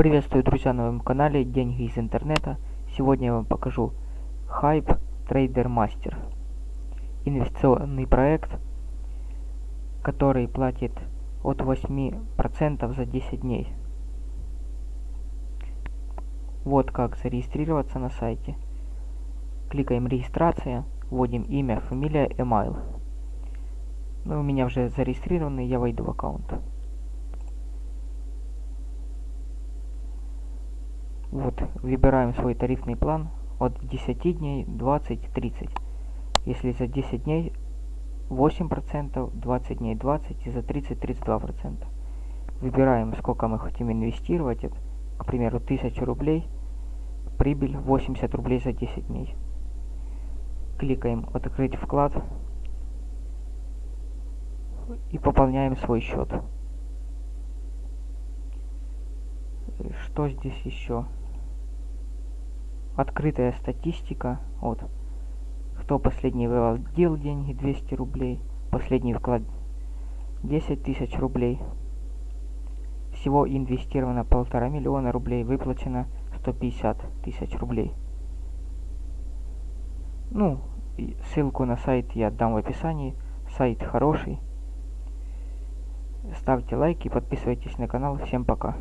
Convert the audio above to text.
Приветствую, друзья, на моем канале Деньги из интернета. Сегодня я вам покажу Hype Trader Master. Инвестиционный проект, который платит от 8% за 10 дней. Вот как зарегистрироваться на сайте. Кликаем регистрация, вводим имя, фамилия, email. Ну, у меня уже зарегистрированы, я войду в аккаунт. Вот, выбираем свой тарифный план от 10 дней, 20, 30. Если за 10 дней 8%, 20 дней 20 и за 30 32%. Выбираем, сколько мы хотим инвестировать. Это, к примеру, 1000 рублей. Прибыль 80 рублей за 10 дней. Кликаем «Открыть вклад» и пополняем свой счет. Что здесь еще? Открытая статистика. Вот. Кто последний выводил деньги, 200 рублей. Последний вклад 10 тысяч рублей. Всего инвестировано полтора миллиона рублей, выплачено 150 тысяч рублей. Ну, ссылку на сайт я дам в описании. Сайт хороший. Ставьте лайки, подписывайтесь на канал. Всем пока.